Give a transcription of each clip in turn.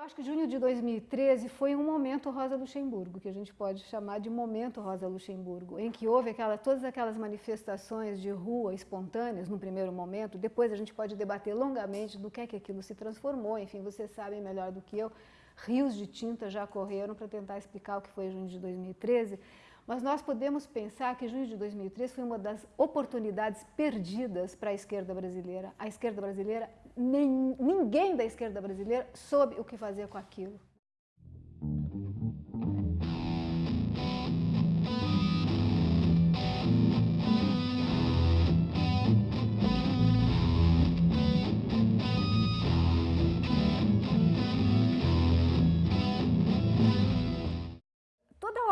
Eu acho que junho de 2013 foi um momento Rosa Luxemburgo, que a gente pode chamar de momento Rosa Luxemburgo, em que houve aquela, todas aquelas manifestações de rua espontâneas no primeiro momento, depois a gente pode debater longamente do que é que aquilo se transformou, enfim, vocês sabem melhor do que eu, rios de tinta já correram para tentar explicar o que foi junho de 2013, mas nós podemos pensar que junho de 2003 foi uma das oportunidades perdidas para a esquerda brasileira. A esquerda brasileira, nem, ninguém da esquerda brasileira soube o que fazer com aquilo.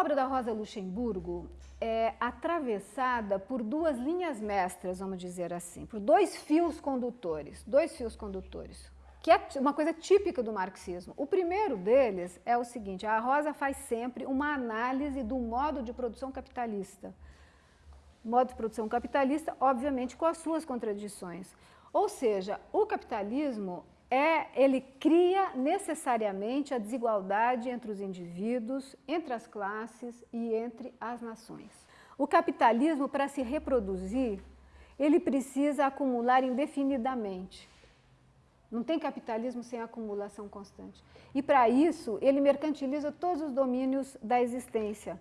obra da Rosa Luxemburgo é atravessada por duas linhas mestras, vamos dizer assim, por dois fios condutores, dois fios condutores, que é uma coisa típica do marxismo. O primeiro deles é o seguinte, a Rosa faz sempre uma análise do modo de produção capitalista. Modo de produção capitalista, obviamente, com as suas contradições. Ou seja, o capitalismo é, ele cria necessariamente a desigualdade entre os indivíduos, entre as classes e entre as nações. O capitalismo, para se reproduzir, ele precisa acumular indefinidamente. Não tem capitalismo sem acumulação constante. E para isso, ele mercantiliza todos os domínios da existência,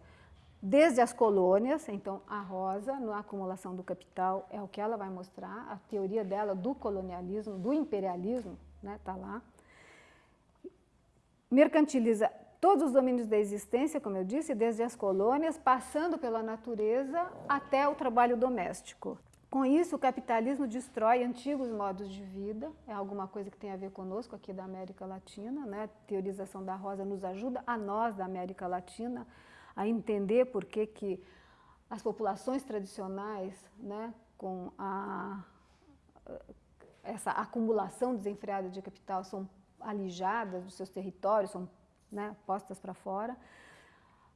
desde as colônias, então a Rosa, na acumulação do capital, é o que ela vai mostrar, a teoria dela do colonialismo, do imperialismo, né, tá lá. Mercantiliza todos os domínios da existência, como eu disse, desde as colônias, passando pela natureza até o trabalho doméstico. Com isso, o capitalismo destrói antigos modos de vida, é alguma coisa que tem a ver conosco aqui da América Latina, né? a teorização da Rosa nos ajuda, a nós da América Latina, a entender por que, que as populações tradicionais, né, com a essa acumulação desenfreada de capital são alijadas dos seus territórios, são né, postas para fora,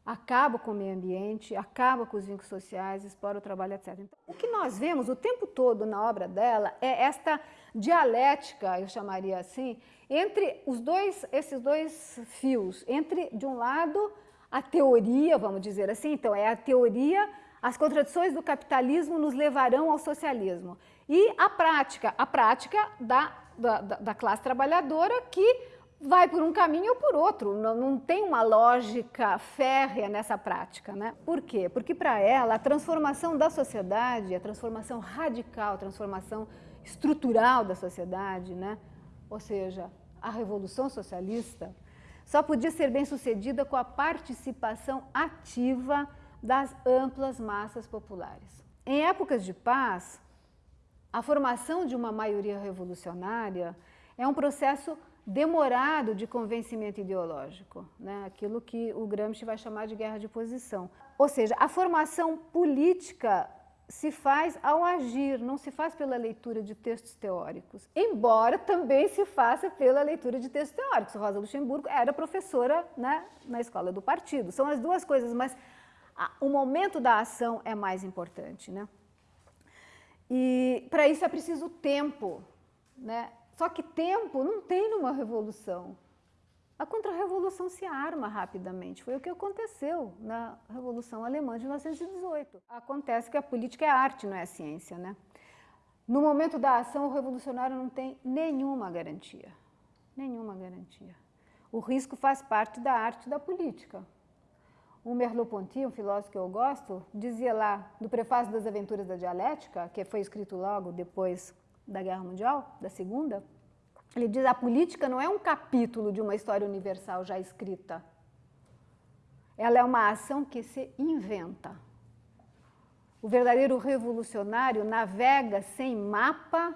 acaba com o meio ambiente, acaba com os vínculos sociais, explora o trabalho, etc. Então, o que nós vemos o tempo todo na obra dela é esta dialética, eu chamaria assim, entre os dois, esses dois fios, entre, de um lado, a teoria, vamos dizer assim, então é a teoria, as contradições do capitalismo nos levarão ao socialismo. E a prática, a prática da, da, da classe trabalhadora que vai por um caminho ou por outro, não, não, tem uma lógica férrea nessa prática. Né? Por quê? Porque para ela a transformação da sociedade, a transformação radical, a transformação estrutural da sociedade, né? ou seja, a revolução socialista, só podia ser bem sucedida com a participação ativa das amplas massas populares. Em épocas de paz, a formação de uma maioria revolucionária é um processo demorado de convencimento ideológico, né? aquilo que o Gramsci vai chamar de guerra de posição. Ou seja, a formação política se faz ao agir, não se faz pela leitura de textos teóricos, embora também se faça pela leitura de textos teóricos. Rosa Luxemburgo era professora né, na escola do partido. São as duas coisas, mas o momento da ação é mais importante. Né? Para isso é preciso tempo. Né? Só que tempo não tem numa revolução. A contra-revolução se arma rapidamente. Foi o que aconteceu na Revolução Alemã de 1918. Acontece que a política é arte, não é ciência. Né? No momento da ação, o revolucionário não tem nenhuma garantia. Nenhuma garantia. O risco faz parte da arte da política. O Merleau-Ponty, um filósofo que eu gosto, dizia lá, no prefácio das Aventuras da Dialética, que foi escrito logo depois da Guerra Mundial, da Segunda, ele diz a política não é um capítulo de uma história universal já escrita. Ela é uma ação que se inventa. O verdadeiro revolucionário navega sem mapa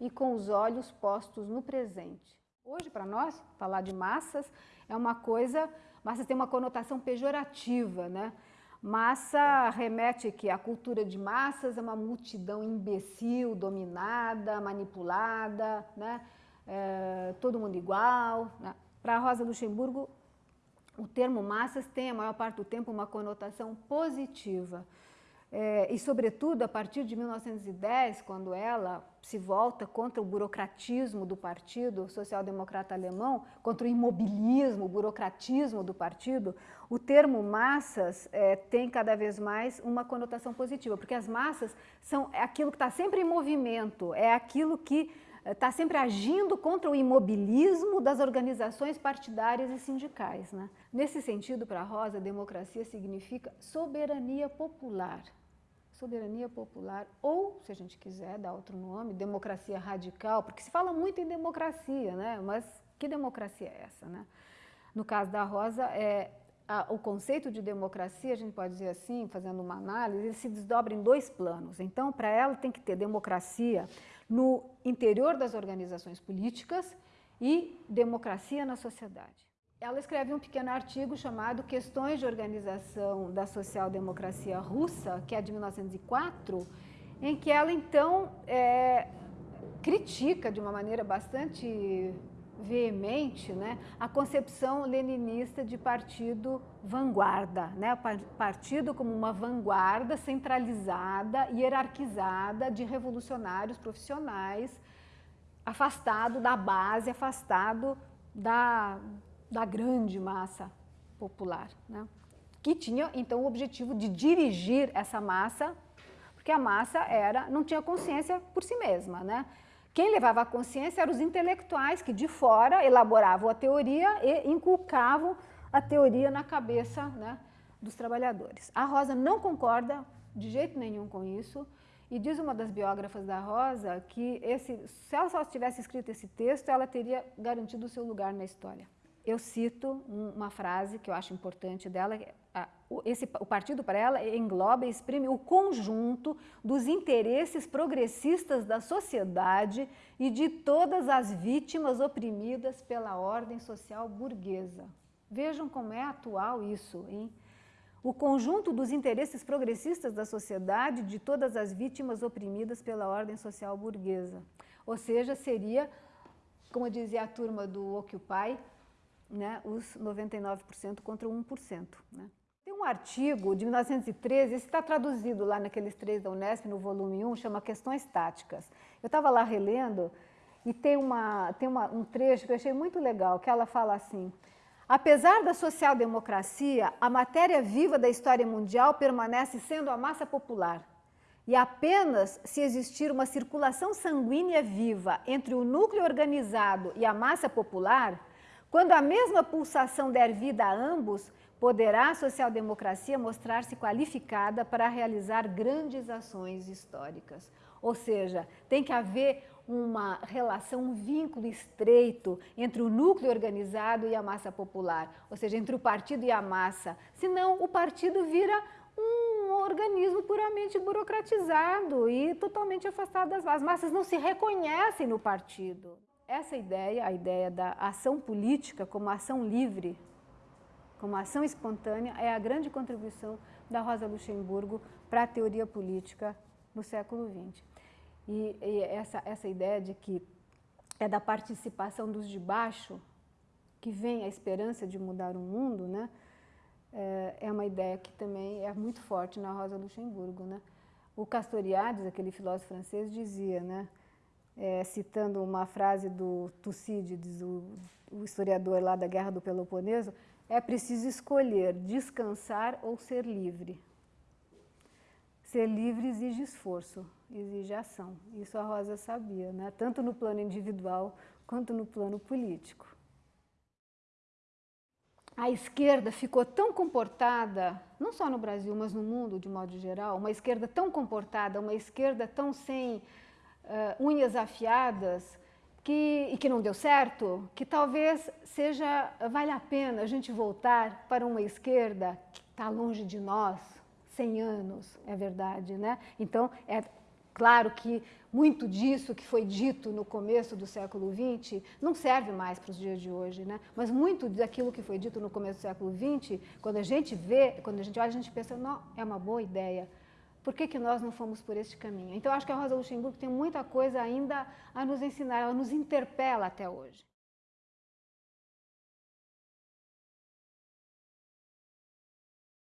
e com os olhos postos no presente. Hoje, para nós, falar de massas é uma coisa Massa tem uma conotação pejorativa, né? Massa remete que a cultura de massas é uma multidão imbecil, dominada, manipulada, né? É, todo mundo igual. Né? Para Rosa Luxemburgo, o termo massas tem, a maior parte do tempo, uma conotação positiva. É, e, sobretudo, a partir de 1910, quando ela se volta contra o burocratismo do Partido Social-Democrata Alemão, contra o imobilismo, o burocratismo do partido, o termo massas é, tem cada vez mais uma conotação positiva, porque as massas são aquilo que está sempre em movimento, é aquilo que está sempre agindo contra o imobilismo das organizações partidárias e sindicais. Né? Nesse sentido, para Rosa, democracia significa soberania popular soberania popular, ou, se a gente quiser dar outro nome, democracia radical, porque se fala muito em democracia, né? mas que democracia é essa? Né? No caso da Rosa, é, a, o conceito de democracia, a gente pode dizer assim, fazendo uma análise, ele se desdobra em dois planos. Então, para ela, tem que ter democracia no interior das organizações políticas e democracia na sociedade ela escreve um pequeno artigo chamado Questões de Organização da Social-Democracia Russa, que é de 1904, em que ela, então, é, critica de uma maneira bastante veemente né, a concepção leninista de partido vanguarda, né, partido como uma vanguarda centralizada, hierarquizada de revolucionários profissionais, afastado da base, afastado da, da grande massa popular, né? que tinha então o objetivo de dirigir essa massa, porque a massa era, não tinha consciência por si mesma. Né? Quem levava a consciência eram os intelectuais que de fora elaboravam a teoria e inculcavam a teoria na cabeça né, dos trabalhadores. A Rosa não concorda de jeito nenhum com isso, e diz uma das biógrafas da Rosa que esse, se ela só tivesse escrito esse texto, ela teria garantido o seu lugar na história eu cito uma frase que eu acho importante dela, esse, o partido para ela engloba e exprime o conjunto dos interesses progressistas da sociedade e de todas as vítimas oprimidas pela ordem social burguesa. Vejam como é atual isso, hein? O conjunto dos interesses progressistas da sociedade de todas as vítimas oprimidas pela ordem social burguesa. Ou seja, seria, como dizia a turma do Occupy, né, os 99% contra 1%. Né. Tem um artigo de 1913, esse está traduzido lá naqueles três da Unesp, no volume 1, chama Questões Táticas. Eu estava lá relendo e tem, uma, tem uma, um trecho que eu achei muito legal, que ela fala assim, Apesar da social-democracia, a matéria viva da história mundial permanece sendo a massa popular. E apenas se existir uma circulação sanguínea viva entre o núcleo organizado e a massa popular, quando a mesma pulsação der vida a ambos, poderá a social-democracia mostrar-se qualificada para realizar grandes ações históricas. Ou seja, tem que haver uma relação, um vínculo estreito entre o núcleo organizado e a massa popular, ou seja, entre o partido e a massa. Senão, o partido vira um organismo puramente burocratizado e totalmente afastado das massas. As massas não se reconhecem no partido essa ideia, a ideia da ação política como ação livre, como ação espontânea, é a grande contribuição da Rosa Luxemburgo para a teoria política no século XX. E, e essa, essa ideia de que é da participação dos de baixo que vem a esperança de mudar o mundo, né? É, é uma ideia que também é muito forte na Rosa Luxemburgo. Né? O Castoriadis, aquele filósofo francês, dizia, né? É, citando uma frase do Tucídides, o, o historiador lá da Guerra do Peloponeso, é preciso escolher descansar ou ser livre. Ser livre exige esforço, exige ação. Isso a Rosa sabia, né? tanto no plano individual quanto no plano político. A esquerda ficou tão comportada, não só no Brasil, mas no mundo de modo geral, uma esquerda tão comportada, uma esquerda tão sem uh, unhas afiadas que, e que não deu certo, que talvez seja, vale a pena a gente voltar para uma esquerda que está longe de nós, 100 anos, é verdade, né? Então, é claro que muito disso que foi dito no começo do século XX não serve mais para os dias de hoje, né? Mas muito daquilo que foi dito no começo do século XX, quando a gente vê, quando a gente olha, a gente pensa, não, é uma boa ideia, por que, que nós não fomos por este caminho? Então, acho que a Rosa Luxemburgo tem muita coisa ainda a nos ensinar, ela nos interpela até hoje.